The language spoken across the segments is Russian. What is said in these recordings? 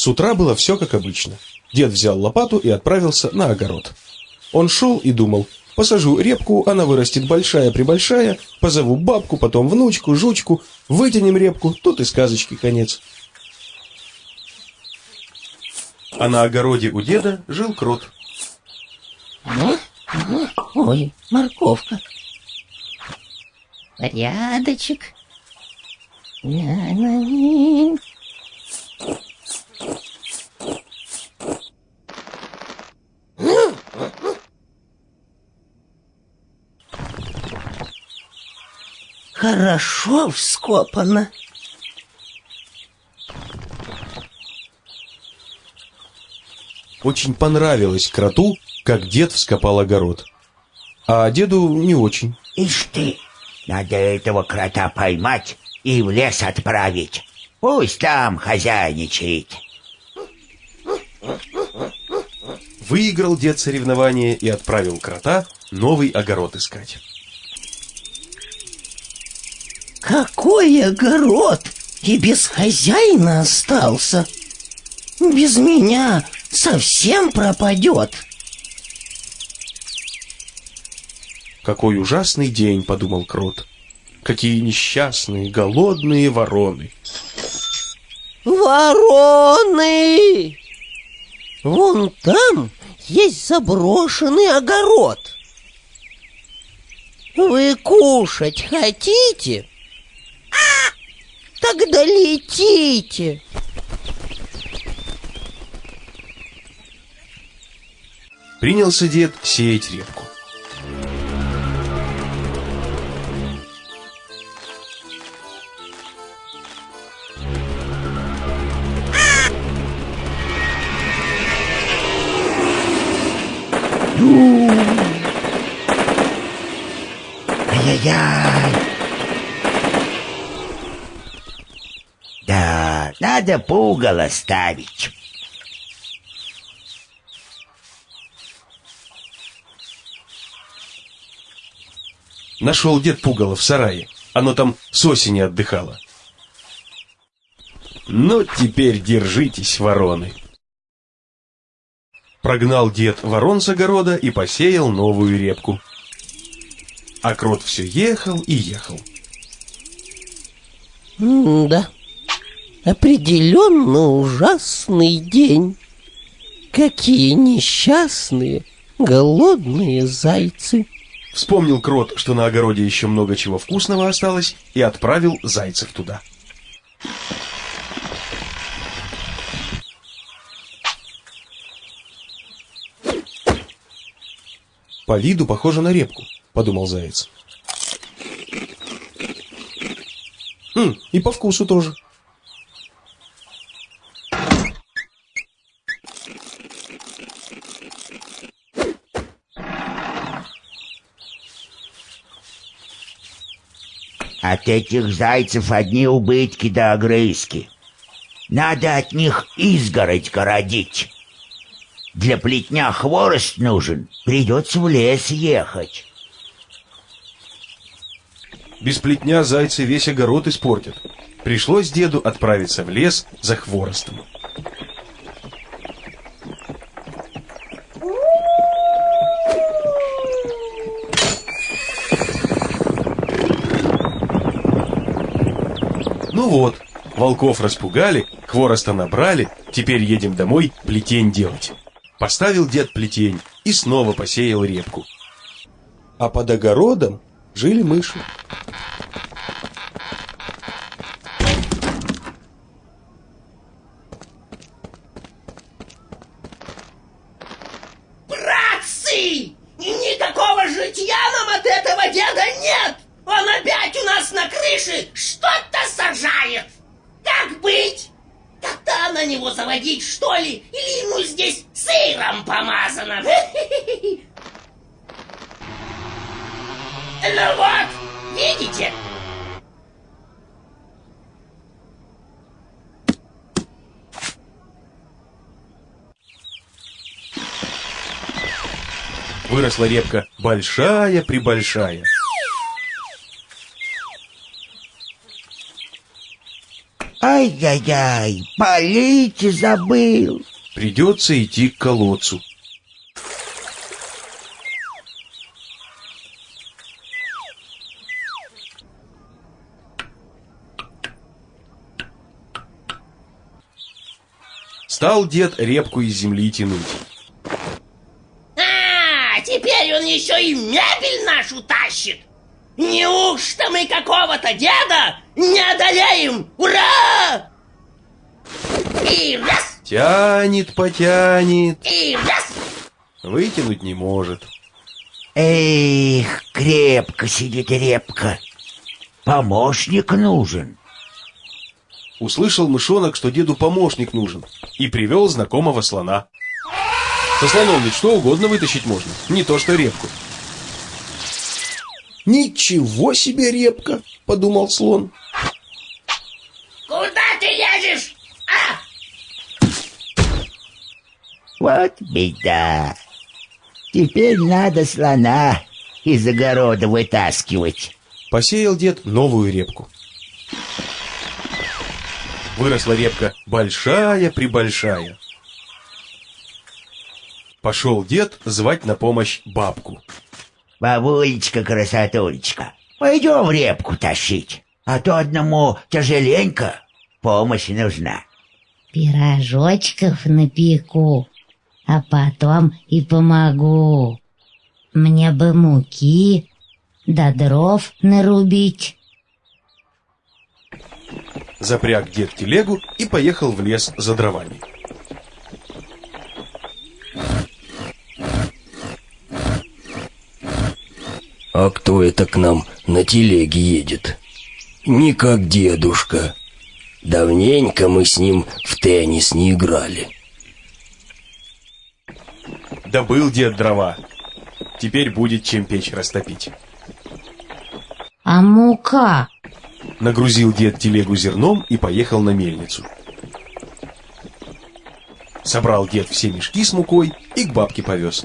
С утра было все как обычно. Дед взял лопату и отправился на огород. Он шел и думал, посажу репку, она вырастет большая-пребольшая, позову бабку, потом внучку, жучку, вытянем репку, тут и сказочки конец. А на огороде у деда жил крот. Ну, ну, ой, морковка. Порядочек. Ля-ля-ли. Хорошо вскопано. Очень понравилось кроту, как дед вскопал огород. А деду не очень. Ишь ты, надо этого крота поймать и в лес отправить. Пусть там хозяйничает. Выиграл дед соревнование и отправил крота новый огород искать. Какой огород! И без хозяина остался. Без меня совсем пропадет. Какой ужасный день, подумал крот. Какие несчастные, голодные вороны. Вороны! Вон там есть заброшенный огород. Вы кушать хотите? Тогда летите. Принялся дед сеять репку. Ай-яй-яй. Надо пугало ставить. Нашел дед пугало в сарае. Оно там с осени отдыхало. Ну, теперь держитесь, вороны. Прогнал дед ворон с огорода и посеял новую репку. А крот все ехал и ехал. да, определенно ужасный день. Какие несчастные, голодные зайцы. Вспомнил крот, что на огороде еще много чего вкусного осталось, и отправил зайцев туда. По виду похоже на репку, подумал заяц. Хм, и по вкусу тоже. От этих зайцев одни убытки да огрызки. Надо от них изгородь городить. Для плетня хворост нужен, придется в лес ехать. Без плетня зайцы весь огород испортят. Пришлось деду отправиться в лес за хворостом. Вот, волков распугали, хвороста набрали, теперь едем домой плетень делать. Поставил дед плетень и снова посеял репку. А под огородом жили мыши. Братцы! Никакого житья нам от этого деда нет! Он опять у нас на крыше что-то сажает! Как быть? Кота на него заводить, что ли? Или ему здесь сыром помазано? Ну вот, видите? Выросла репка большая-пребольшая. Ай-яй-яй, полить забыл. Придется идти к колодцу. Стал дед репку из земли тянуть. А, теперь он еще и мебель нашу тащит. Неужто мы какого-то деда не одолеем? Ура! И раз, Тянет, потянет, и раз. вытянуть не может. Эх, крепко сидит репка. Помощник нужен. Услышал мышонок, что деду помощник нужен, и привел знакомого слона. Со слоном ведь что угодно вытащить можно, не то что репку. «Ничего себе репка!» — подумал слон. Куда ты лезешь? А, Вот беда. Теперь надо слона из огорода вытаскивать. Посеял дед новую репку. Выросла репка большая-пребольшая. Пошел дед звать на помощь бабку. Бабулечка, красотулечка, пойдем репку тащить, а то одному тяжеленько, помощь нужна. Пирожочков напеку, а потом и помогу. Мне бы муки да дров нарубить. Запряг дед телегу и поехал в лес за дровами. А кто это к нам на телеге едет? Не как дедушка. Давненько мы с ним в теннис не играли. Добыл дед дрова. Теперь будет чем печь растопить. А мука? Нагрузил дед телегу зерном и поехал на мельницу. Собрал дед все мешки с мукой и к бабке повез.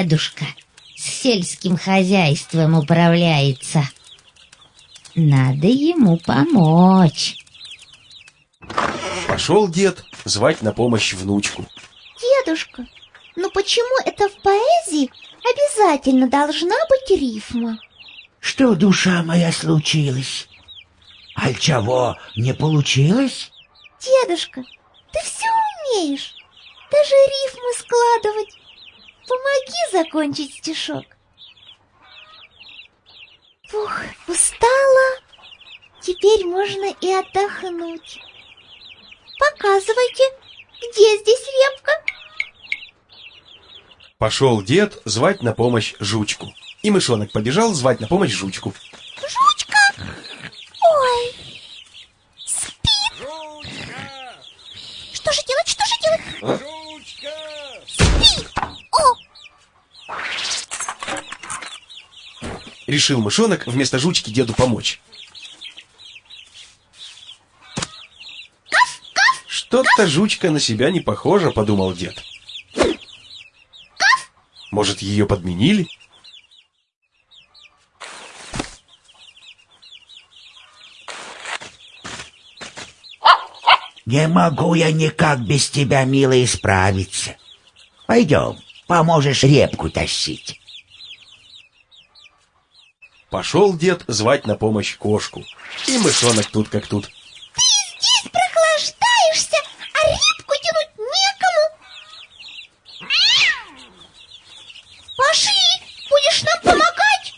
Дедушка с сельским хозяйством управляется. Надо ему помочь. Пошел дед звать на помощь внучку. Дедушка, но почему это в поэзии обязательно должна быть рифма? Что, душа моя, случилось? Аль чего, не получилось? Дедушка, ты все умеешь. Даже рифмы складывать. Помоги закончить стишок. Фух, устала. Теперь можно и отдохнуть. Показывайте, где здесь репка? Пошел дед звать на помощь жучку. И мышонок побежал звать на помощь жучку. Жучка! Ой! Спит! Что же делать, что же делать? Спит! О! Решил мышонок вместо жучки деду помочь. Что-то жучка на себя не похожа, подумал дед. Может, ее подменили? Не могу я никак без тебя, милый, справиться. Пойдем, поможешь репку тащить. Пошел дед звать на помощь кошку. И мышонок тут как тут. Здесь прохлаждаешься, а репку тянуть некому. Пошли, будешь нам помогать.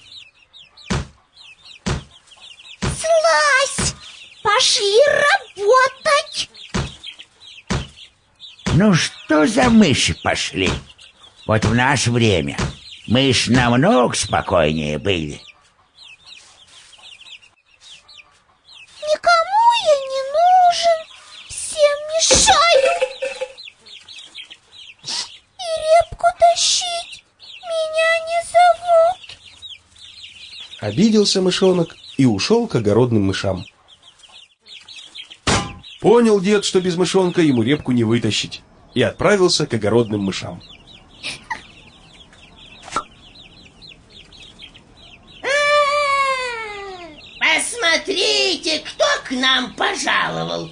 Слазь, пошли работать. Ну что за мыши пошли? Вот в наше время мышь намного спокойнее были. Никому я не нужен, всем мешаю. И репку тащить меня не зовут. Обиделся мышонок и ушел к огородным мышам. Понял дед, что без мышонка ему репку не вытащить, и отправился к огородным мышам. Посмотрите, кто к нам пожаловал.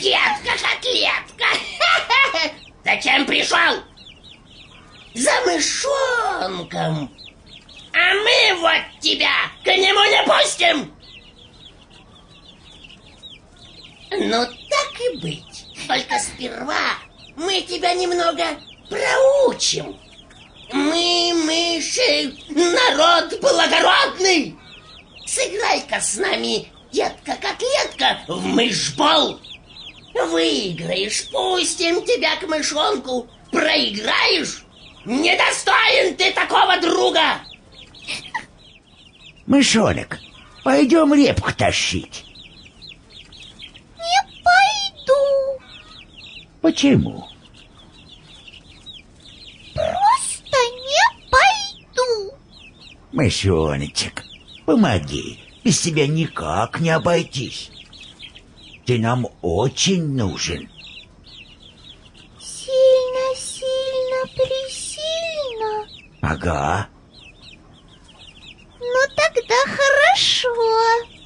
Детка-котлетка. Зачем пришел? За мышонком. А мы вот тебя к нему не пустим. Ну, так и быть. Только сперва мы тебя немного проучим. Мы, мыши, народ благородный. Сыграй-ка с нами, детка-котлетка, в мышбол. Выиграешь, пустим тебя к мышонку. Проиграешь, недостоин ты такого друга. Мышонок, пойдем репку тащить. Не пойду. Почему? Просто не пойду. Мышоночек, помоги. Без тебя никак не обойтись. Ты нам очень нужен. Сильно, сильно, присильно. Ага. Тогда хорошо.